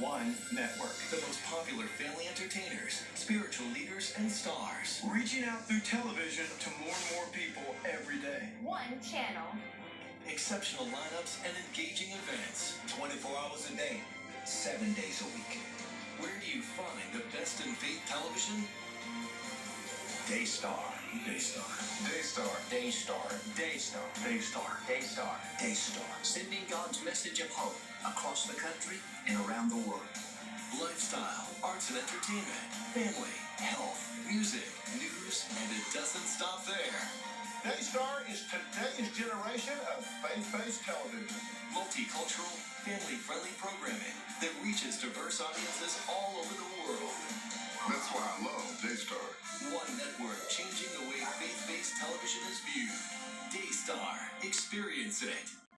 One network. The most popular family entertainers, spiritual leaders, and stars. Reaching out through television to more and more people every day. One channel. Exceptional lineups and engaging events. 24 hours a day, 7 days a week. Where do you find the best in faith television? Daystar. Daystar. Daystar. Daystar. Daystar. Daystar. Daystar. Daystar. Sending God's message of hope across the country and around the world. Lifestyle, arts and entertainment, family, health, music, news, and it doesn't stop there. Daystar is today's generation of faith-based television. Multicultural, family-friendly programming that reaches diverse audiences all over the world. That's why I love Daystar. One network changing the Pixar. Experience it.